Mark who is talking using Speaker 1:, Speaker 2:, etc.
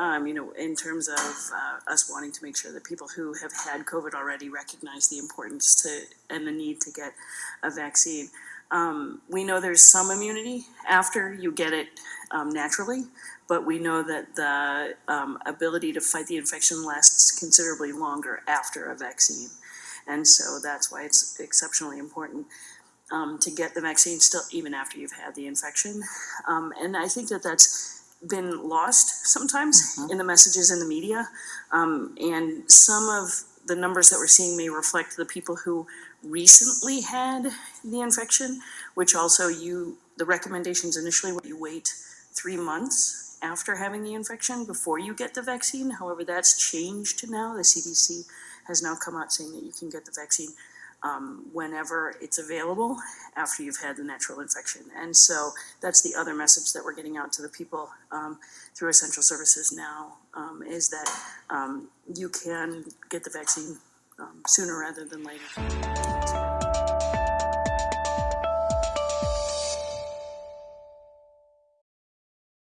Speaker 1: um, you know, in terms of uh, us wanting to make sure that people who have had COVID already recognize the importance to and the need to get a vaccine. Um, we know there's some immunity after you get it um, naturally, but we know that the um, ability to fight the infection lasts considerably longer after a vaccine. And so that's why it's exceptionally important um, to get the vaccine still, even after you've had the infection. Um, and I think that that's been lost sometimes in the messages in the media. Um, and some of the numbers that we're seeing may reflect the people who recently had the infection, which also you, the recommendations initially were you wait three months after having the infection before you get the vaccine. However, that's changed now. The CDC has now come out saying that you can get the vaccine um, whenever it's available after you've had the natural infection. And so that's the other message that we're getting out to the people um, through essential services now um, is that um, you can get the vaccine um, sooner rather than later.